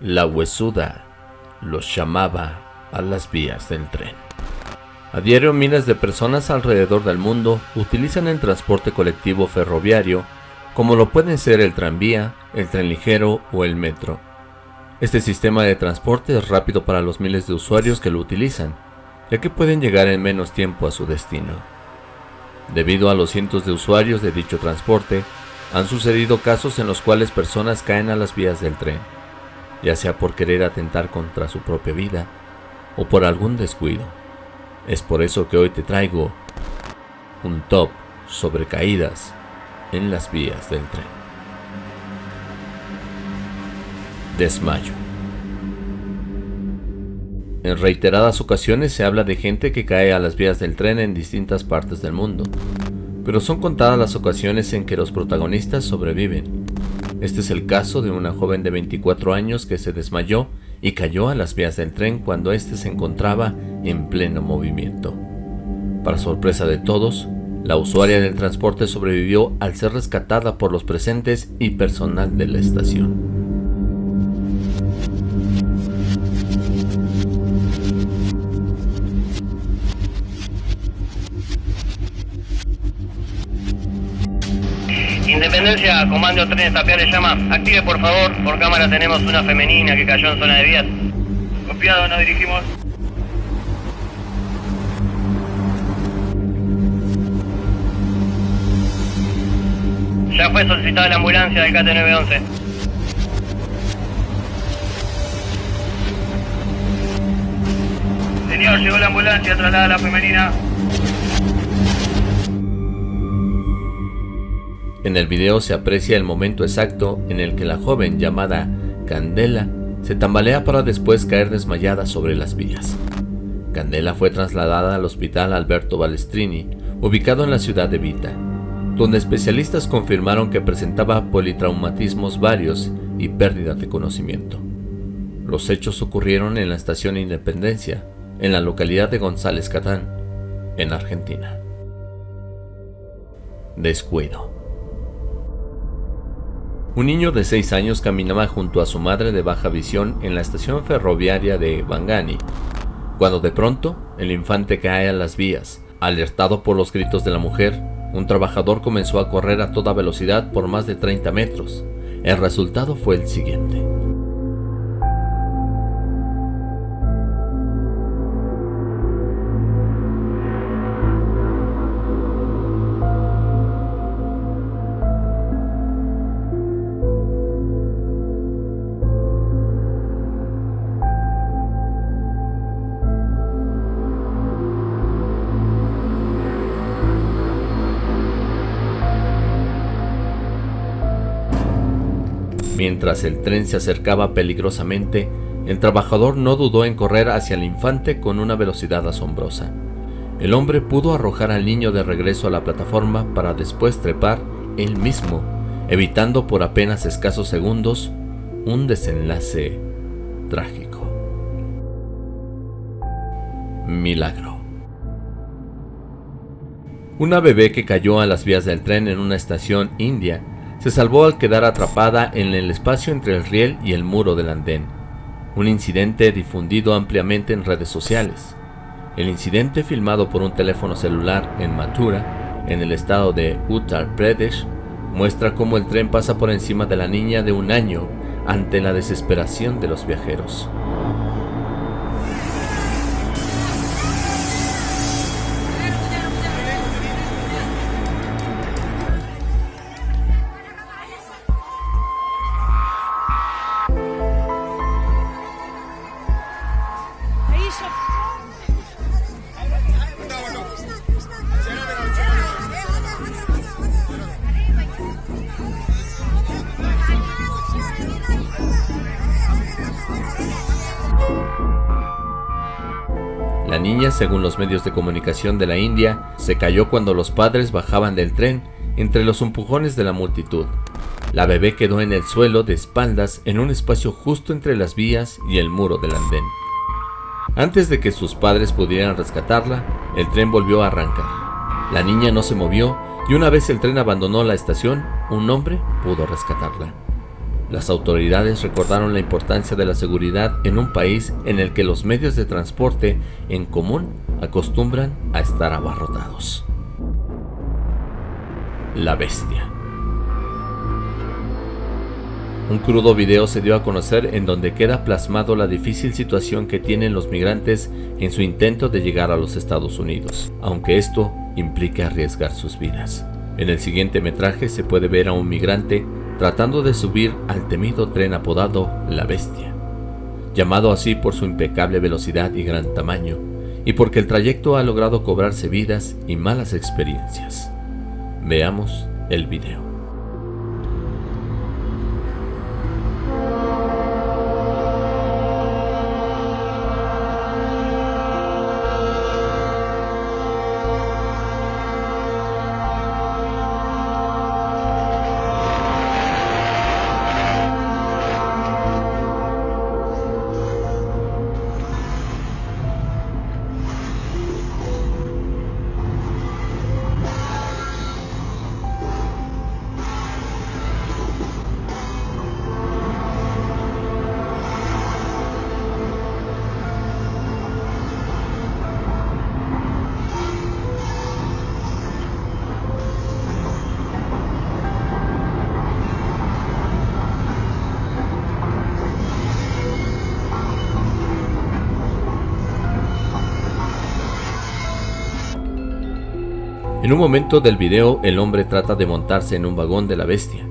La huesuda los llamaba a las vías del tren. A diario miles de personas alrededor del mundo utilizan el transporte colectivo ferroviario como lo pueden ser el tranvía, el tren ligero o el metro. Este sistema de transporte es rápido para los miles de usuarios que lo utilizan, ya que pueden llegar en menos tiempo a su destino. Debido a los cientos de usuarios de dicho transporte, han sucedido casos en los cuales personas caen a las vías del tren, ya sea por querer atentar contra su propia vida o por algún descuido. Es por eso que hoy te traigo un top sobre caídas en las vías del tren. Desmayo. En reiteradas ocasiones se habla de gente que cae a las vías del tren en distintas partes del mundo, pero son contadas las ocasiones en que los protagonistas sobreviven. Este es el caso de una joven de 24 años que se desmayó y cayó a las vías del tren cuando éste se encontraba en pleno movimiento. Para sorpresa de todos, la usuaria del transporte sobrevivió al ser rescatada por los presentes y personal de la estación. Comando trenes le llama. Active por favor, por cámara tenemos una femenina que cayó en zona de vías. Copiado, nos dirigimos. Ya fue solicitada la ambulancia del KT911. Señor, llegó la ambulancia, traslada a la femenina. En el video se aprecia el momento exacto en el que la joven llamada Candela se tambalea para después caer desmayada sobre las vías. Candela fue trasladada al hospital Alberto Balestrini, ubicado en la ciudad de Vita, donde especialistas confirmaron que presentaba politraumatismos varios y pérdida de conocimiento. Los hechos ocurrieron en la estación Independencia, en la localidad de González Catán, en Argentina. Descuido. Un niño de 6 años caminaba junto a su madre de baja visión en la estación ferroviaria de Bangani, cuando de pronto el infante cae a las vías, alertado por los gritos de la mujer un trabajador comenzó a correr a toda velocidad por más de 30 metros. El resultado fue el siguiente. Mientras el tren se acercaba peligrosamente, el trabajador no dudó en correr hacia el infante con una velocidad asombrosa. El hombre pudo arrojar al niño de regreso a la plataforma para después trepar él mismo, evitando por apenas escasos segundos un desenlace trágico. Milagro. Una bebé que cayó a las vías del tren en una estación india se salvó al quedar atrapada en el espacio entre el riel y el muro del andén, un incidente difundido ampliamente en redes sociales. El incidente filmado por un teléfono celular en Mathura, en el estado de Uttar Pradesh, muestra cómo el tren pasa por encima de la niña de un año ante la desesperación de los viajeros. Según los medios de comunicación de la India, se cayó cuando los padres bajaban del tren entre los empujones de la multitud. La bebé quedó en el suelo de espaldas en un espacio justo entre las vías y el muro del andén. Antes de que sus padres pudieran rescatarla, el tren volvió a arrancar. La niña no se movió y una vez el tren abandonó la estación, un hombre pudo rescatarla. Las autoridades recordaron la importancia de la seguridad en un país en el que los medios de transporte en común acostumbran a estar abarrotados. La bestia. Un crudo video se dio a conocer en donde queda plasmado la difícil situación que tienen los migrantes en su intento de llegar a los Estados Unidos, aunque esto implica arriesgar sus vidas. En el siguiente metraje se puede ver a un migrante tratando de subir al temido tren apodado La Bestia, llamado así por su impecable velocidad y gran tamaño, y porque el trayecto ha logrado cobrarse vidas y malas experiencias. Veamos el video. En un momento del video, el hombre trata de montarse en un vagón de la bestia,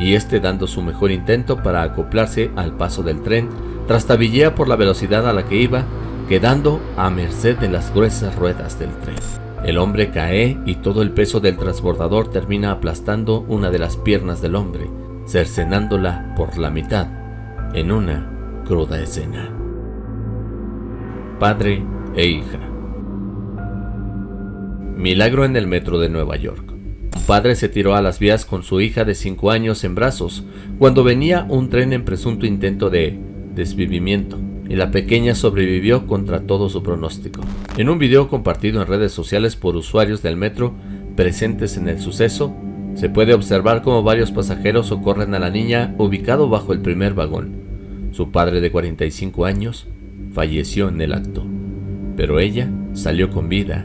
y este dando su mejor intento para acoplarse al paso del tren, trastabillea por la velocidad a la que iba, quedando a merced de las gruesas ruedas del tren. El hombre cae y todo el peso del transbordador termina aplastando una de las piernas del hombre, cercenándola por la mitad, en una cruda escena. Padre e hija. Milagro en el metro de Nueva York. Un padre se tiró a las vías con su hija de 5 años en brazos cuando venía un tren en presunto intento de desvivimiento y la pequeña sobrevivió contra todo su pronóstico. En un video compartido en redes sociales por usuarios del metro presentes en el suceso, se puede observar cómo varios pasajeros socorren a la niña ubicado bajo el primer vagón. Su padre de 45 años falleció en el acto, pero ella salió con vida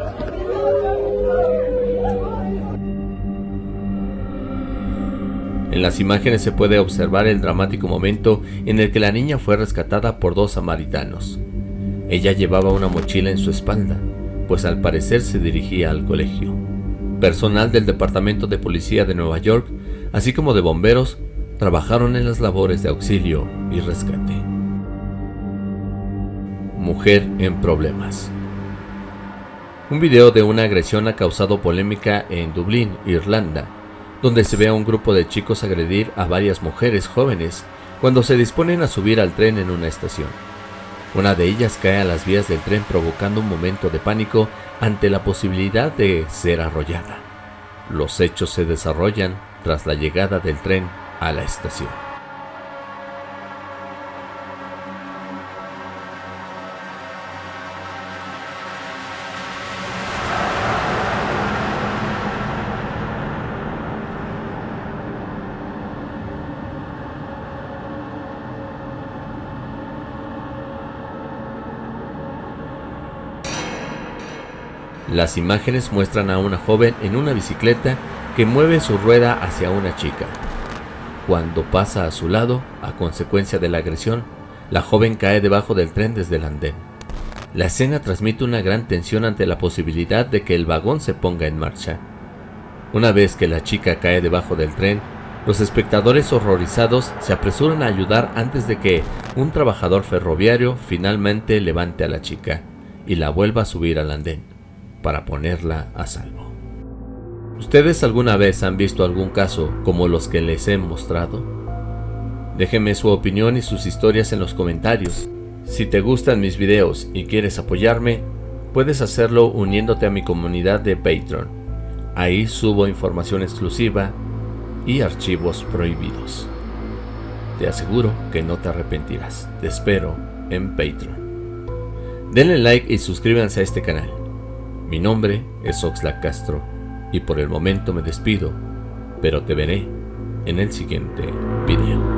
En las imágenes se puede observar el dramático momento en el que la niña fue rescatada por dos samaritanos. Ella llevaba una mochila en su espalda, pues al parecer se dirigía al colegio. Personal del Departamento de Policía de Nueva York, así como de bomberos, trabajaron en las labores de auxilio y rescate. Mujer en problemas. Un video de una agresión ha causado polémica en Dublín, Irlanda, donde se ve a un grupo de chicos agredir a varias mujeres jóvenes cuando se disponen a subir al tren en una estación. Una de ellas cae a las vías del tren provocando un momento de pánico ante la posibilidad de ser arrollada. Los hechos se desarrollan tras la llegada del tren a la estación. Las imágenes muestran a una joven en una bicicleta que mueve su rueda hacia una chica. Cuando pasa a su lado, a consecuencia de la agresión, la joven cae debajo del tren desde el andén. La escena transmite una gran tensión ante la posibilidad de que el vagón se ponga en marcha. Una vez que la chica cae debajo del tren, los espectadores horrorizados se apresuran a ayudar antes de que un trabajador ferroviario finalmente levante a la chica y la vuelva a subir al andén para ponerla a salvo. ¿Ustedes alguna vez han visto algún caso como los que les he mostrado? Déjenme su opinión y sus historias en los comentarios. Si te gustan mis videos y quieres apoyarme, puedes hacerlo uniéndote a mi comunidad de Patreon. Ahí subo información exclusiva y archivos prohibidos. Te aseguro que no te arrepentirás. Te espero en Patreon. Denle like y suscríbanse a este canal. Mi nombre es Oxlack Castro y por el momento me despido, pero te veré en el siguiente video.